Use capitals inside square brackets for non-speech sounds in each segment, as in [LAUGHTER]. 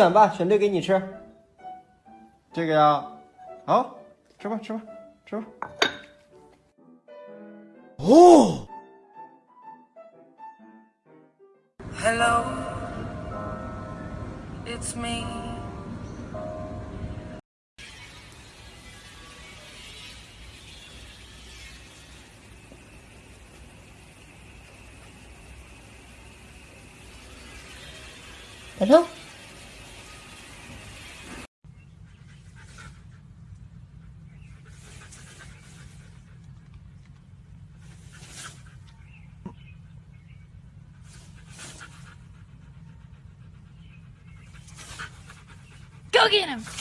选吧，选对给你吃。这个呀，好，吃吧，吃吧，吃吧。哦。Hello, it's me. Hello。Go get him!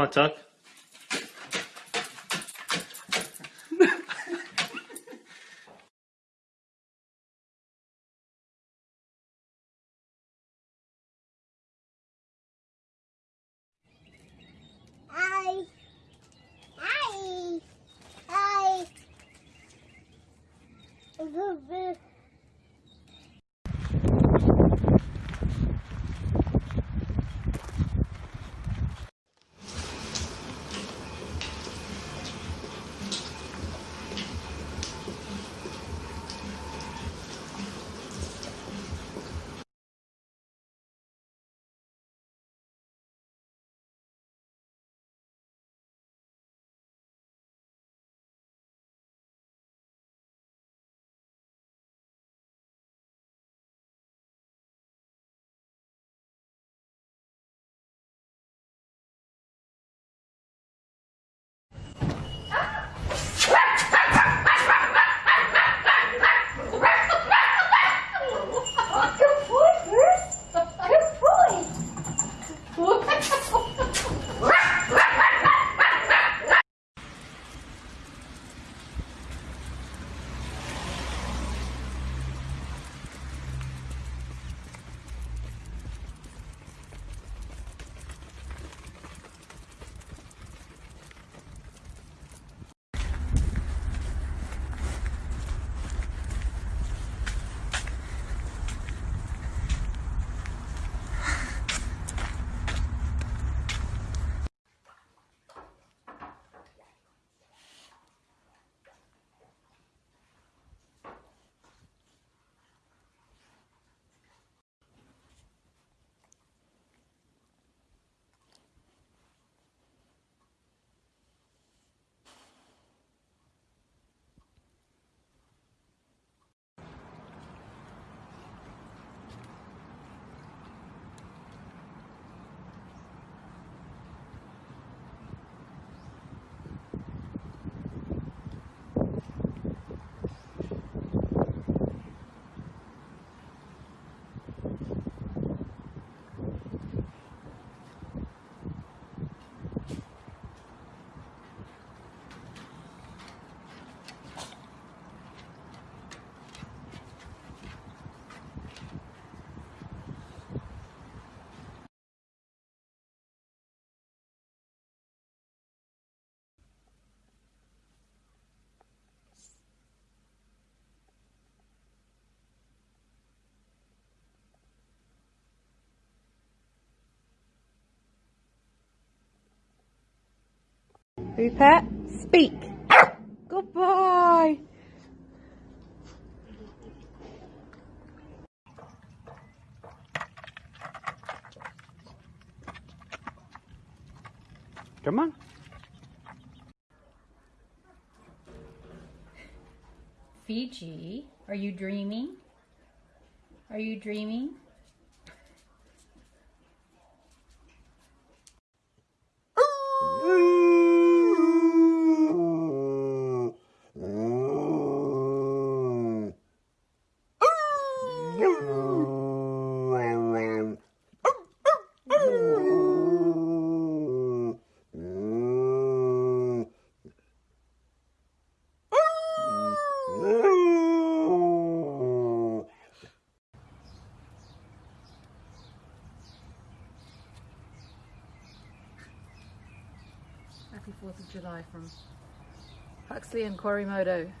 Come on, Tuck. Hi. Hi. Hi. Rupert, speak. Good boy. Come on. Fiji, are you dreaming? Are you dreaming? Happy 4th of July from Huxley and Korimoto.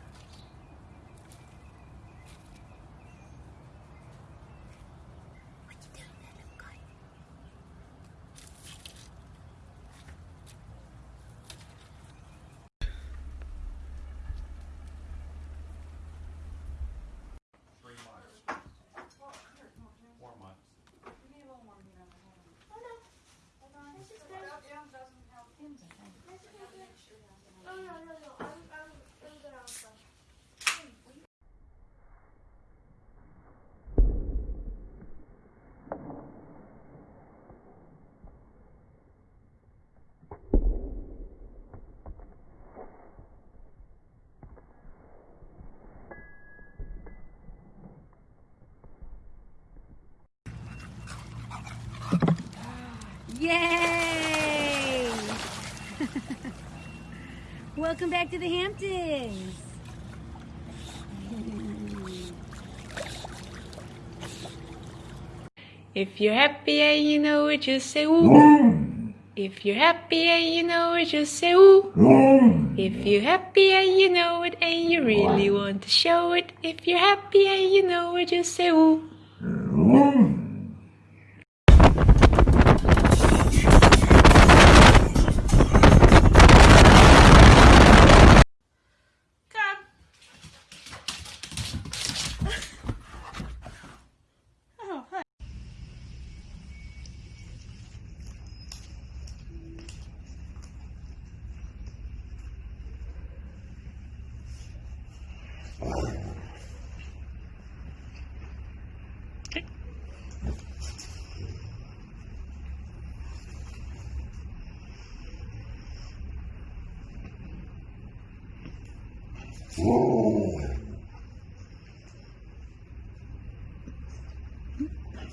Yay! [LAUGHS] Welcome back to the Hamptons. If you're happy and you know it, just say ooh. Mm. If you're happy and you know it, just say ooh. Mm. If you're happy and you know it and you really want to show it, if you're happy and you know it, just say ooh.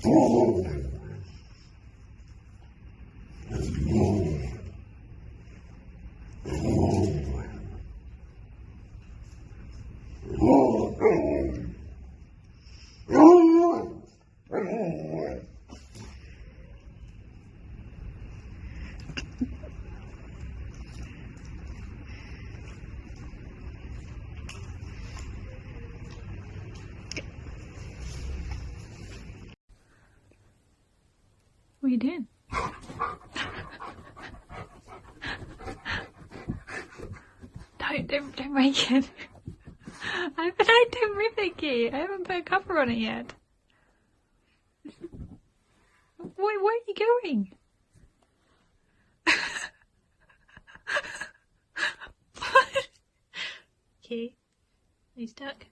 What are you [LAUGHS] doing? don't, don't, break it. [LAUGHS] I, but I don't rip it, Kate. I haven't put a cover on it yet. Where, where are you going? what? [LAUGHS] Okay. Are you stuck?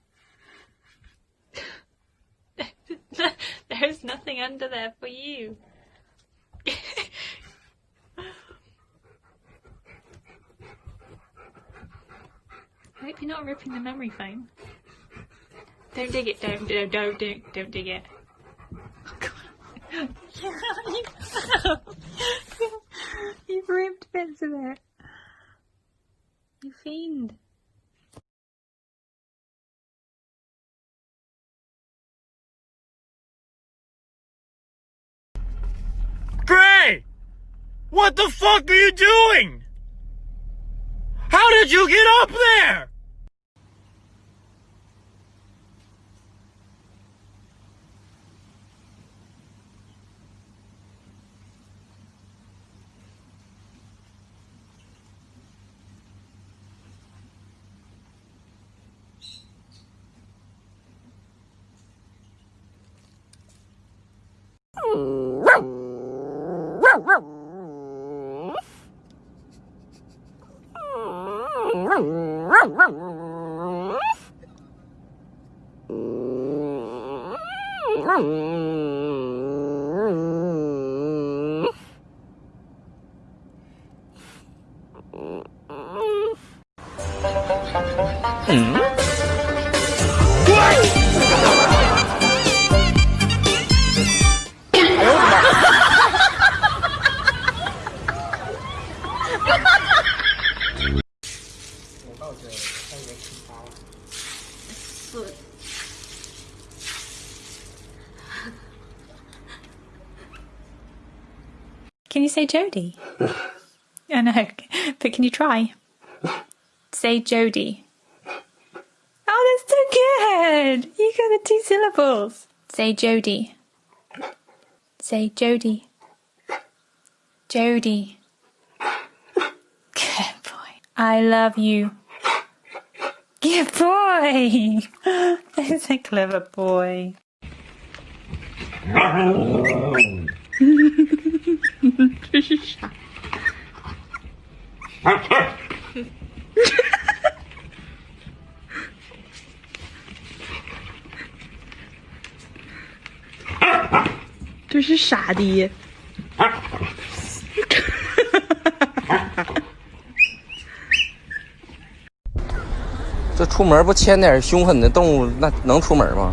There's nothing under there for you. I hope you're not ripping the memory foam. Don't dig it, don't, don't, don't, don't, don't dig it. Oh, [LAUGHS] You've ripped bits of it. You fiend. Gray! What the fuck are you doing? How did you get up there? Can you say Jody? [LAUGHS] I know, but can you try? Say Jody. Oh, that's so good! You got the two syllables. Say Jody. Say Jody. Jody. Good boy. I love you. Good boy! [LAUGHS] That's a clever boy. [LAUGHS] 这是啥？这是傻的。这出门不牵点凶狠的动物，那能出门吗？